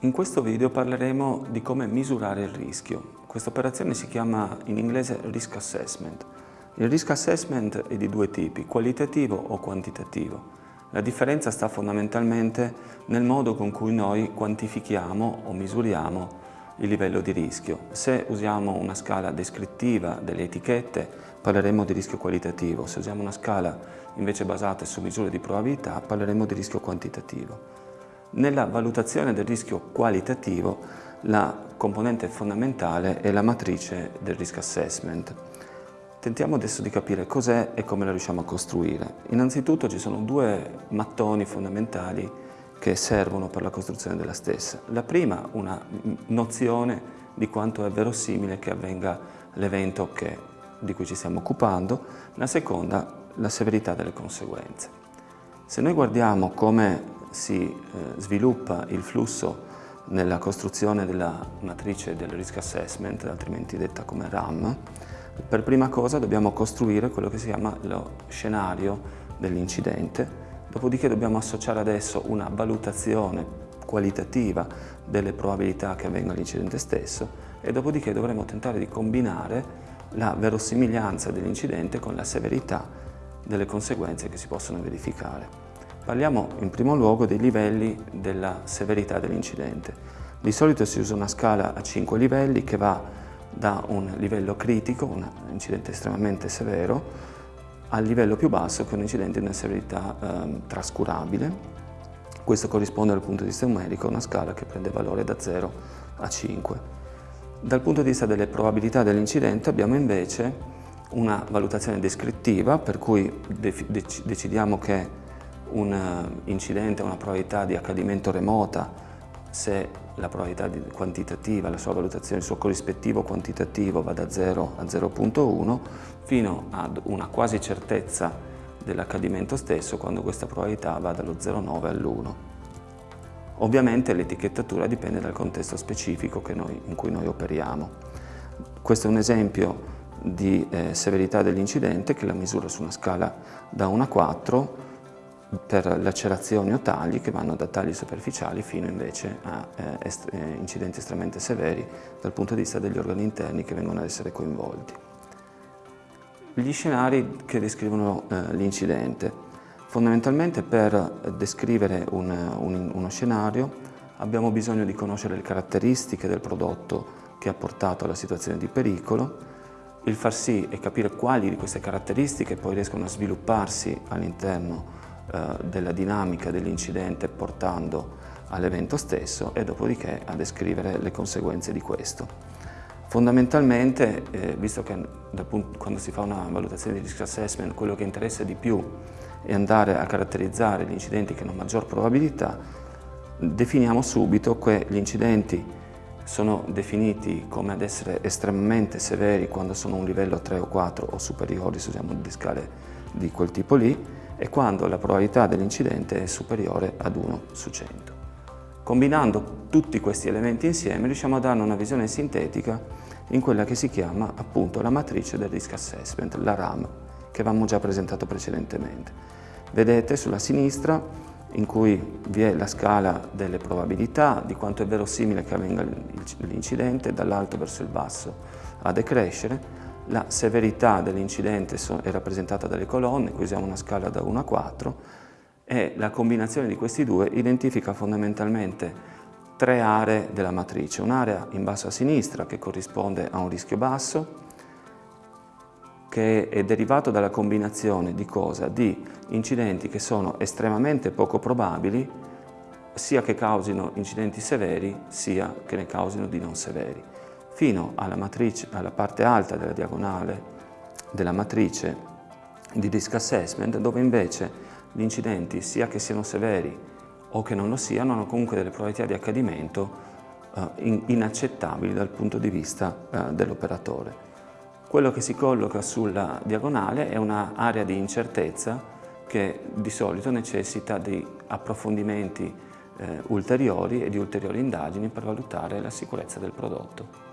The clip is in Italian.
In questo video parleremo di come misurare il rischio. Questa operazione si chiama in inglese Risk Assessment. Il Risk Assessment è di due tipi, qualitativo o quantitativo. La differenza sta fondamentalmente nel modo con cui noi quantifichiamo o misuriamo il livello di rischio. Se usiamo una scala descrittiva delle etichette parleremo di rischio qualitativo, se usiamo una scala invece basata su misure di probabilità parleremo di rischio quantitativo. Nella valutazione del rischio qualitativo la componente fondamentale è la matrice del risk assessment. Tentiamo adesso di capire cos'è e come la riusciamo a costruire. Innanzitutto ci sono due mattoni fondamentali che servono per la costruzione della stessa. La prima, una nozione di quanto è verosimile che avvenga l'evento di cui ci stiamo occupando, la seconda, la severità delle conseguenze. Se noi guardiamo come si eh, sviluppa il flusso nella costruzione della matrice del risk assessment, altrimenti detta come RAM, per prima cosa dobbiamo costruire quello che si chiama lo scenario dell'incidente, dopodiché dobbiamo associare adesso una valutazione qualitativa delle probabilità che avvenga l'incidente stesso e dopodiché dovremo tentare di combinare la verosimiglianza dell'incidente con la severità delle conseguenze che si possono verificare. Parliamo in primo luogo dei livelli della severità dell'incidente. Di solito si usa una scala a 5 livelli che va da un livello critico, un incidente estremamente severo, al livello più basso che è un incidente di una severità eh, trascurabile. Questo corrisponde dal punto di vista numerico a una scala che prende valore da 0 a 5. Dal punto di vista delle probabilità dell'incidente abbiamo invece una valutazione descrittiva per cui decidiamo che un eh, incidente ha una probabilità di accadimento remota se la probabilità quantitativa, la sua valutazione, il suo corrispettivo quantitativo va da 0 a 0.1 fino ad una quasi certezza dell'accadimento stesso quando questa probabilità va dallo 0,9 all'1. Ovviamente l'etichettatura dipende dal contesto specifico noi, in cui noi operiamo. Questo è un esempio di eh, severità dell'incidente che la misura su una scala da 1 a 4 per lacerazioni o tagli che vanno da tagli superficiali fino invece a eh, est eh, incidenti estremamente severi dal punto di vista degli organi interni che vengono ad essere coinvolti. Gli scenari che descrivono eh, l'incidente. Fondamentalmente per descrivere un, un, uno scenario abbiamo bisogno di conoscere le caratteristiche del prodotto che ha portato alla situazione di pericolo, il far sì e capire quali di queste caratteristiche poi riescono a svilupparsi all'interno della dinamica dell'incidente portando all'evento stesso e dopodiché a descrivere le conseguenze di questo. Fondamentalmente, eh, visto che punto, quando si fa una valutazione di risk assessment quello che interessa di più è andare a caratterizzare gli incidenti che hanno maggior probabilità, definiamo subito che gli incidenti sono definiti come ad essere estremamente severi quando sono un livello 3 o 4 o superiori, se usiamo di scale di quel tipo lì, e quando la probabilità dell'incidente è superiore ad 1 su 100. Combinando tutti questi elementi insieme riusciamo a dare una visione sintetica in quella che si chiama appunto la matrice del risk assessment, la RAM, che avevamo già presentato precedentemente. Vedete sulla sinistra in cui vi è la scala delle probabilità, di quanto è verosimile che avvenga l'incidente, dall'alto verso il basso a decrescere, la severità dell'incidente è rappresentata dalle colonne, qui usiamo una scala da 1 a 4, e la combinazione di questi due identifica fondamentalmente tre aree della matrice. Un'area in basso a sinistra che corrisponde a un rischio basso, che è derivato dalla combinazione di cosa? Di incidenti che sono estremamente poco probabili, sia che causino incidenti severi, sia che ne causino di non severi fino alla, matrice, alla parte alta della diagonale della matrice di risk assessment, dove invece gli incidenti, sia che siano severi o che non lo siano, hanno comunque delle probabilità di accadimento eh, inaccettabili dal punto di vista eh, dell'operatore. Quello che si colloca sulla diagonale è un'area di incertezza che di solito necessita di approfondimenti eh, ulteriori e di ulteriori indagini per valutare la sicurezza del prodotto.